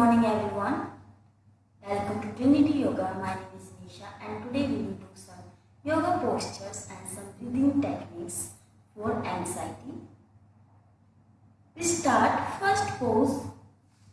morning everyone. Welcome to Trinity Yoga. My name is Nisha and today we will do some yoga postures and some breathing techniques for anxiety. We start first pose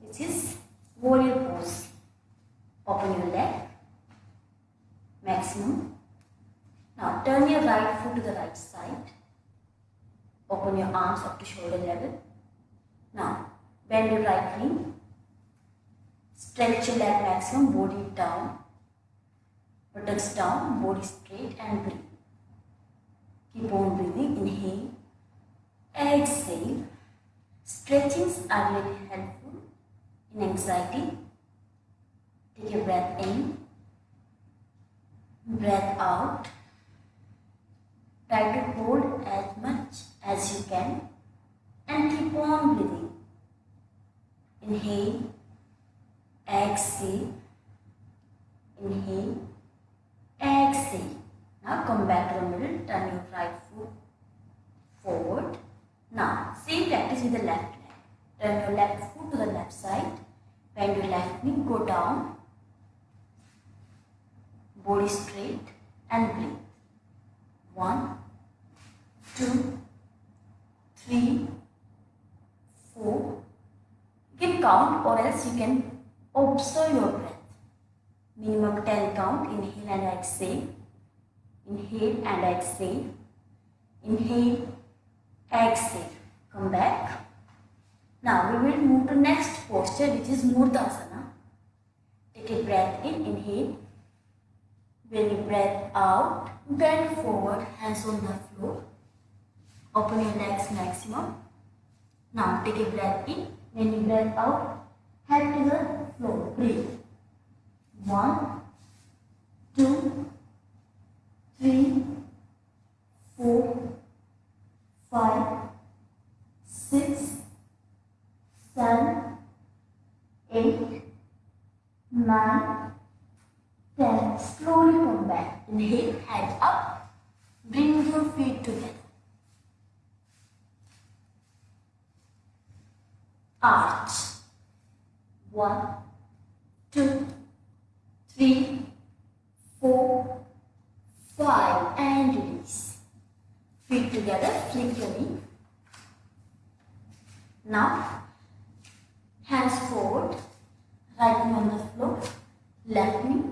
which is warrior pose. Open your leg maximum. Now turn your right foot to the right side. Open your arms up to shoulder level. Now bend your right knee Stretch your leg maximum, body down, buttocks down, body straight and breathe. Keep on breathing, inhale, exhale. Stretchings are really helpful in anxiety. Take a breath in, breath out. Try to hold as much as you can and keep on breathing. Inhale exhale, inhale, exhale. Now come back to the middle, turn your right foot forward. Now same practice with the left leg. Turn your left foot to the left side, bend your left knee, go down, body straight and breathe. One, two, three, four. Give count or else you can Observe your breath. Minimum 10 count. Inhale and exhale. Inhale and exhale. Inhale, exhale. Come back. Now we will move to next posture which is Murdasana. Take a breath in. Inhale. When you breath out, bend forward, hands on the floor. Open your legs maximum. Now take a breath in. When you breath out, head to the floor. Breathe. One, two, three, four, five, six, seven, eight, nine, ten. Slowly come back. Inhale, head up. Bring your feet together. Arch. One, three, four, five, and release. Feet together, flick your knee. Now, hands forward, right knee on the floor, left knee,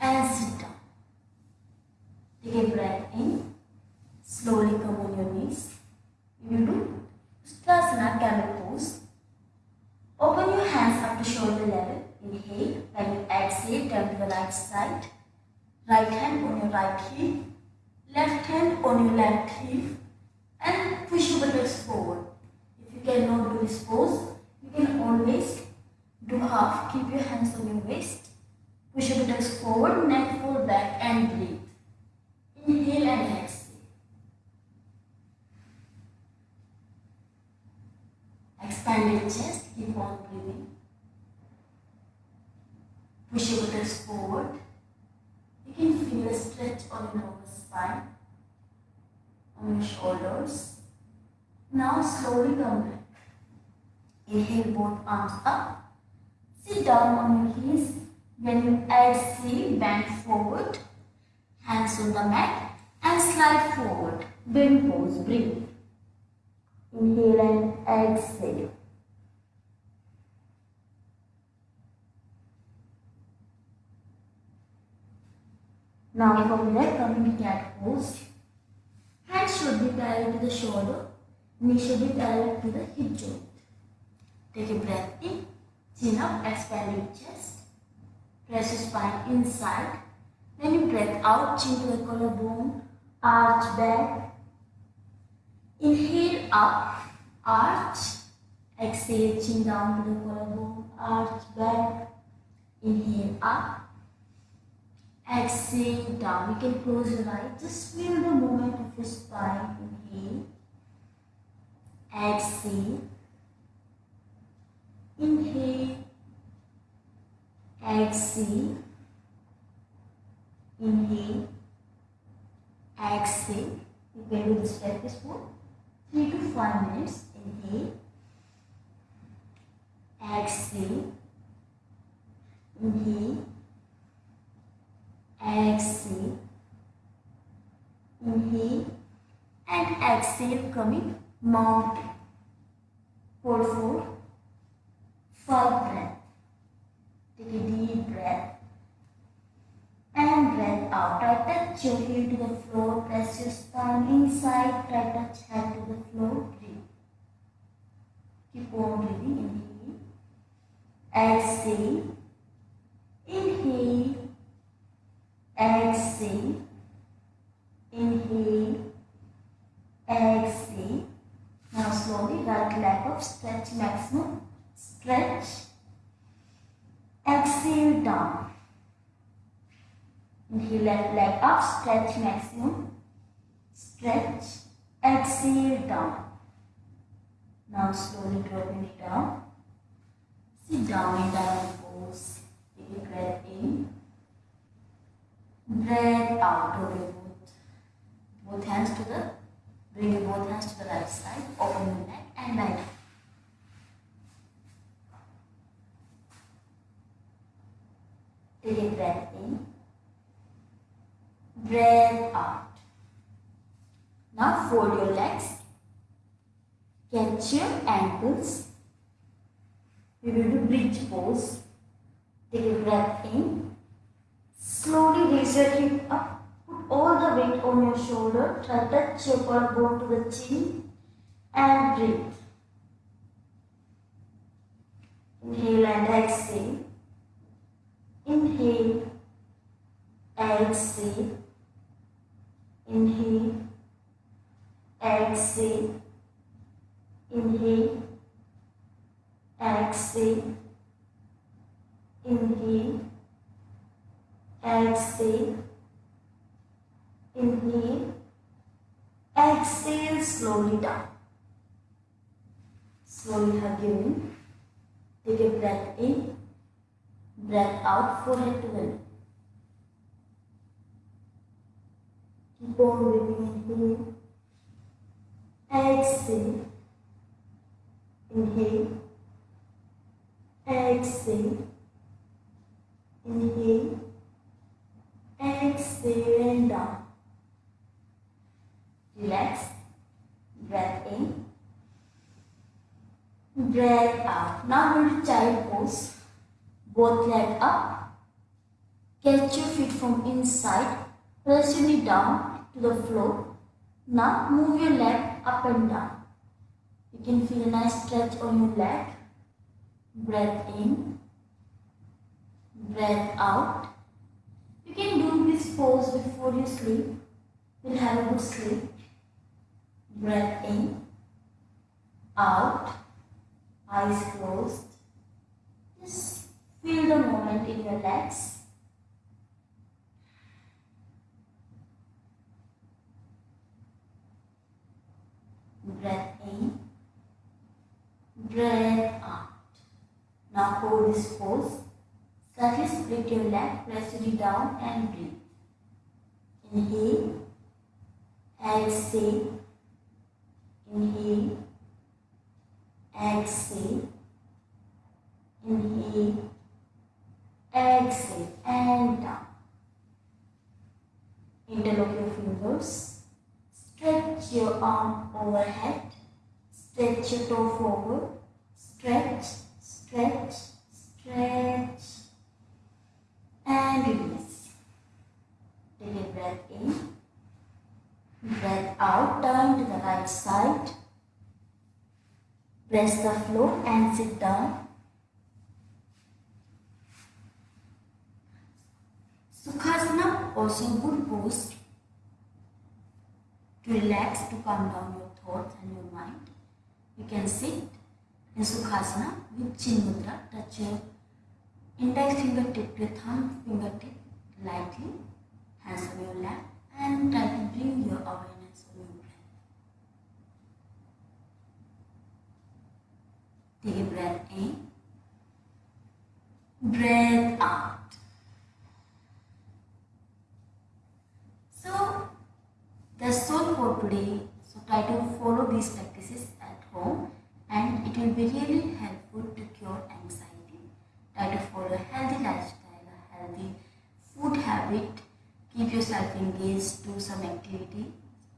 and sit down. Take a breath in, slowly come on your knees. You do Ustrasana camel pose. Open your hands up to shoulder level. Inhale. When you exhale, turn to the right side. Right hand on your right heel. Left hand on your left heel. And push your buttocks forward. If you cannot do this pose, you can always do half. Keep your hands on your waist. Push your buttocks forward, neck fold back and breathe. Inhale and exhale. Expand your chest, keep on breathing. Push your buttocks forward. You can feel a stretch on your lower spine, on your shoulders. Now slowly come back. Inhale both arms up. Sit down on your heels. When you exhale, bend forward. Hands on the mat and slide forward. Bend pose, breathe. Inhale and exhale. Now from there coming to cat pose. Hands should be parallel to the shoulder. Knee should be parallel to the hip joint. Take a breath in. Chin up, expanding chest. Press your spine inside. Then you breath out, chin to the collarbone. Arch back. Inhale up, arch. Exhale, chin down to the collarbone. Arch back. Inhale up Exhale down. You can close your eyes. Just feel the movement of your spine. Inhale. Exhale. Inhale. Exhale. Inhale. Exhale. You can do this practice for 3 to 5 minutes. Inhale. Exhale. inhale, exhale, inhale and exhale coming mountain. Hold for five breath. Take a deep breath and breath out. Try touch your heel to the floor. Press your spine inside. Try to touch head to the floor. Breathe. Keep on breathing. Inhale. Exhale. Inhale. Inhale. Exhale. Now slowly right leg up. Stretch maximum. Stretch. Exhale down. Inhale left leg up. Stretch maximum. Stretch. Exhale down. Now slowly dropping it down. Sit down in down pose. Take a breath in. Breath uh, out. Roll both, both hands to the bring both hands to the right side. Open your neck and down. Take a breath in. Breath out. Now fold your legs. Catch your ankles. We will do bridge pose. Take a breath in. Hip up. Put all the weight on your shoulder. Try touch your collarbone to the chin and breathe. Inhale and exhale. Inhale. Exhale. Inhale. Exhale. Inhale. Exhale. Inhale. Exhale. Inhale. Exhale slowly down. Slowly hug your knee. Take a breath in. Breath out, forehead to knee. Keep on breathing. Inhale. Exhale. Inhale. Exhale. Inhale. Exhale and down. Relax. Breath in. Breath out. Now we'll child pose. Both leg up. Catch your feet from inside. Press your knee down to the floor. Now move your leg up and down. You can feel a nice stretch on your leg. Breath in. Breath out. Can do this pose before you sleep. You'll have a good sleep. Breath in. Out. Eyes closed. Just feel the moment in your legs. Breath in. Breath out. Now hold this pose. Slightly split your leg, press it down and breathe. Inhale. Exhale. Inhale. Exhale. Inhale. Exhale and down. Interlock your fingers. Stretch your arm overhead. Stretch your toe forward. Stretch, stretch, stretch. And release. Take a breath in. Breath out. Turn to the right side. Press the floor and sit down. Sukhasana also good pose to relax, to calm down your thoughts and your mind. You can sit in Sukhasana with Chin Mudra. Touch your index fingertip to thumb fingertip lightly, hands on your lap and try to bring your awareness on your breath. Take a breath in, breath out. So that's all for today. So try to follow these practices at home and it will be really helpful to cure anxiety try follow a healthy lifestyle, a healthy food habit, keep yourself engaged, do some activity,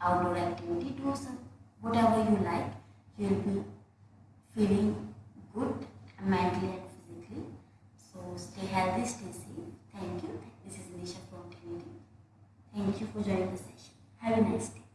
outdoor activity, do some whatever you like, you'll be feeling good mentally and physically. So stay healthy, stay safe. Thank you. This is Nisha from Trinity. Thank you for joining the session. Have a nice day.